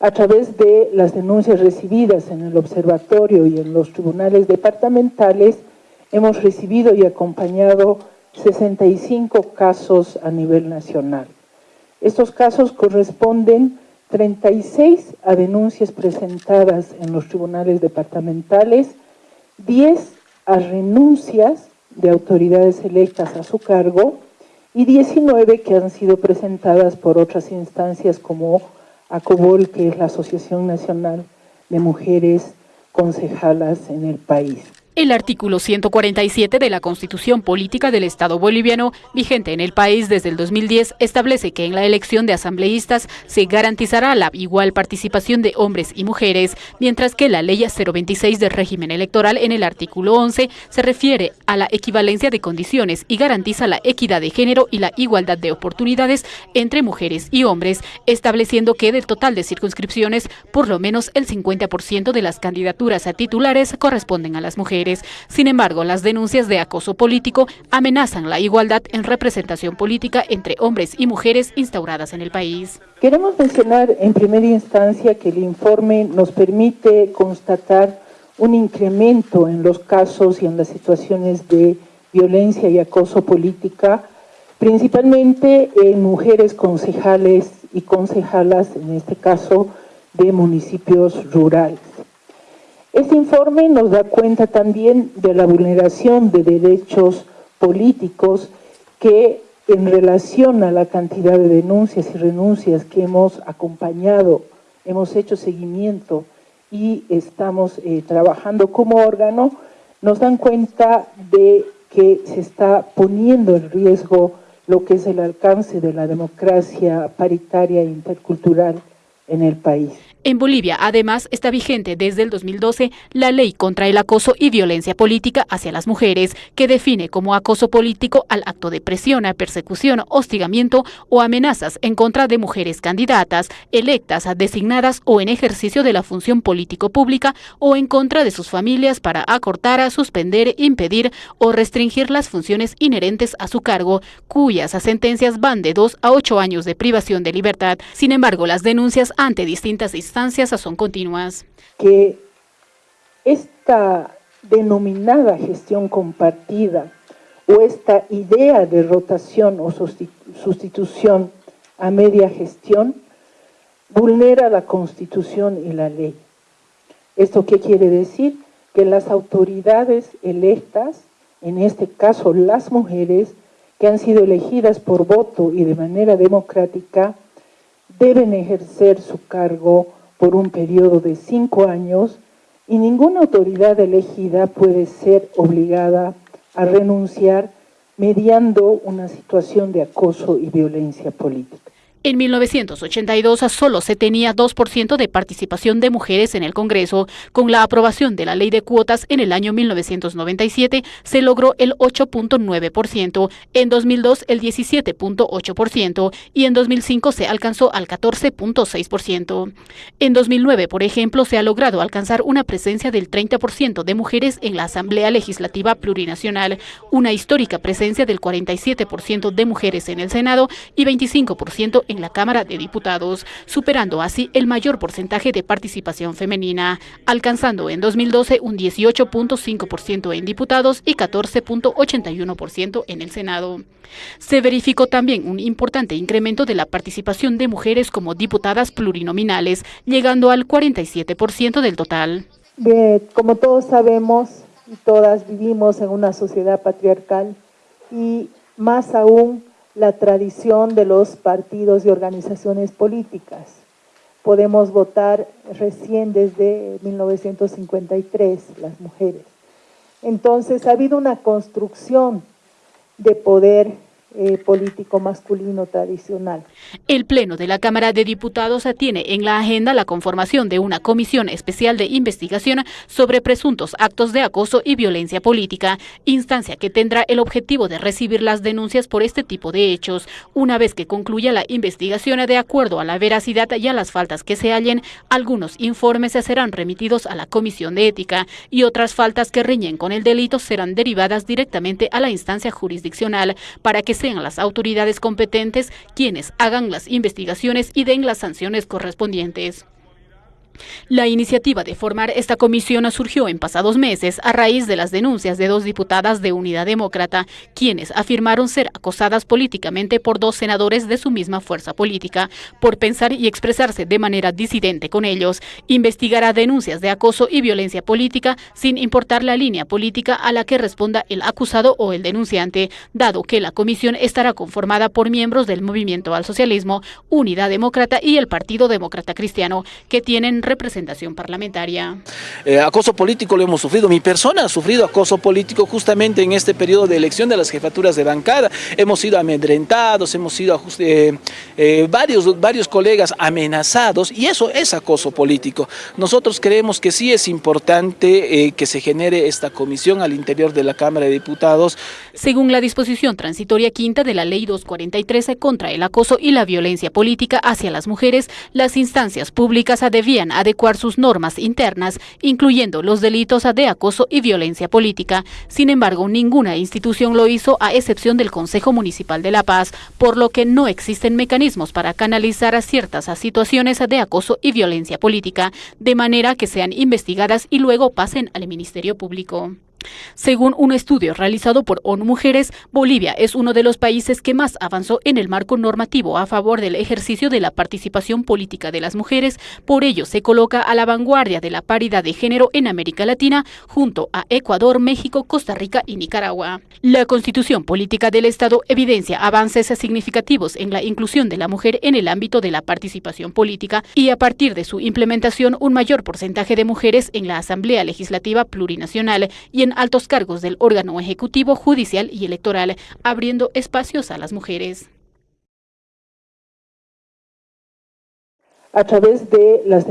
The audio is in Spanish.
a través de las denuncias recibidas en el observatorio y en los tribunales departamentales, hemos recibido y acompañado 65 casos a nivel nacional. Estos casos corresponden 36 a denuncias presentadas en los tribunales departamentales, 10 a renuncias de autoridades electas a su cargo y 19 que han sido presentadas por otras instancias como ACOBOL, que es la Asociación Nacional de Mujeres Concejalas en el país. El artículo 147 de la Constitución Política del Estado Boliviano, vigente en el país desde el 2010, establece que en la elección de asambleístas se garantizará la igual participación de hombres y mujeres, mientras que la Ley 026 del régimen electoral en el artículo 11 se refiere a la equivalencia de condiciones y garantiza la equidad de género y la igualdad de oportunidades entre mujeres y hombres, estableciendo que del total de circunscripciones, por lo menos el 50% de las candidaturas a titulares corresponden a las mujeres. Sin embargo, las denuncias de acoso político amenazan la igualdad en representación política entre hombres y mujeres instauradas en el país. Queremos mencionar en primera instancia que el informe nos permite constatar un incremento en los casos y en las situaciones de violencia y acoso política, principalmente en mujeres concejales y concejalas, en este caso, de municipios rurales. Este informe nos da cuenta también de la vulneración de derechos políticos que en relación a la cantidad de denuncias y renuncias que hemos acompañado, hemos hecho seguimiento y estamos eh, trabajando como órgano, nos dan cuenta de que se está poniendo en riesgo lo que es el alcance de la democracia paritaria e intercultural en el país. En Bolivia, además, está vigente desde el 2012 la Ley contra el Acoso y Violencia Política hacia las Mujeres, que define como acoso político al acto de presión, persecución, hostigamiento o amenazas en contra de mujeres candidatas, electas, designadas o en ejercicio de la función político-pública o en contra de sus familias para acortar, suspender, impedir o restringir las funciones inherentes a su cargo, cuyas sentencias van de dos a ocho años de privación de libertad. Sin embargo, las denuncias ante distintas instancias son continuas. Que esta denominada gestión compartida o esta idea de rotación o sustitución a media gestión vulnera la Constitución y la ley. ¿Esto qué quiere decir? Que las autoridades electas, en este caso las mujeres, que han sido elegidas por voto y de manera democrática, deben ejercer su cargo por un periodo de cinco años y ninguna autoridad elegida puede ser obligada a renunciar mediando una situación de acoso y violencia política. En 1982 solo se tenía 2% de participación de mujeres en el Congreso. Con la aprobación de la ley de cuotas en el año 1997 se logró el 8.9%, en 2002 el 17.8% y en 2005 se alcanzó al 14.6%. En 2009, por ejemplo, se ha logrado alcanzar una presencia del 30% de mujeres en la Asamblea Legislativa Plurinacional, una histórica presencia del 47% de mujeres en el Senado y 25% en la Cámara de Diputados, superando así el mayor porcentaje de participación femenina, alcanzando en 2012 un 18.5% en diputados y 14.81% en el Senado. Se verificó también un importante incremento de la participación de mujeres como diputadas plurinominales, llegando al 47% del total. como todos sabemos y todas vivimos en una sociedad patriarcal y más aún la tradición de los partidos y organizaciones políticas. Podemos votar recién desde 1953 las mujeres. Entonces ha habido una construcción de poder eh, político masculino tradicional. El Pleno de la Cámara de Diputados tiene en la agenda la conformación de una comisión especial de investigación sobre presuntos actos de acoso y violencia política, instancia que tendrá el objetivo de recibir las denuncias por este tipo de hechos. Una vez que concluya la investigación de acuerdo a la veracidad y a las faltas que se hallen, algunos informes serán remitidos a la Comisión de Ética y otras faltas que riñen con el delito serán derivadas directamente a la instancia jurisdiccional para que sean las autoridades competentes quienes hagan las investigaciones y den las sanciones correspondientes. La iniciativa de formar esta comisión surgió en pasados meses a raíz de las denuncias de dos diputadas de Unidad Demócrata, quienes afirmaron ser acosadas políticamente por dos senadores de su misma fuerza política por pensar y expresarse de manera disidente con ellos. Investigará denuncias de acoso y violencia política sin importar la línea política a la que responda el acusado o el denunciante, dado que la comisión estará conformada por miembros del Movimiento al Socialismo, Unidad Demócrata y el Partido Demócrata Cristiano, que tienen representación parlamentaria. Eh, acoso político lo hemos sufrido, mi persona ha sufrido acoso político justamente en este periodo de elección de las jefaturas de bancada. Hemos sido amedrentados, hemos sido eh, eh, varios, varios colegas amenazados y eso es acoso político. Nosotros creemos que sí es importante que se genere esta comisión al interior de la Cámara de Diputados. Según la disposición transitoria quinta de la Ley 243 contra el acoso y la violencia política hacia las mujeres, las instancias públicas debían adecuar sus normas internas, incluyendo los delitos de acoso y violencia política. Sin embargo, ninguna institución lo hizo a excepción del Consejo Municipal de La Paz, por lo que no existen mecanismos para canalizar a ciertas situaciones de acoso y violencia política, de manera que sean investigadas y luego pasen al Ministerio Público. Según un estudio realizado por ONU Mujeres, Bolivia es uno de los países que más avanzó en el marco normativo a favor del ejercicio de la participación política de las mujeres, por ello se coloca a la vanguardia de la paridad de género en América Latina, junto a Ecuador, México, Costa Rica y Nicaragua. La Constitución Política del Estado evidencia avances significativos en la inclusión de la mujer en el ámbito de la participación política y a partir de su implementación un mayor porcentaje de mujeres en la Asamblea Legislativa Plurinacional y en altos cargos del órgano ejecutivo, judicial y electoral, abriendo espacios a las mujeres. A través de las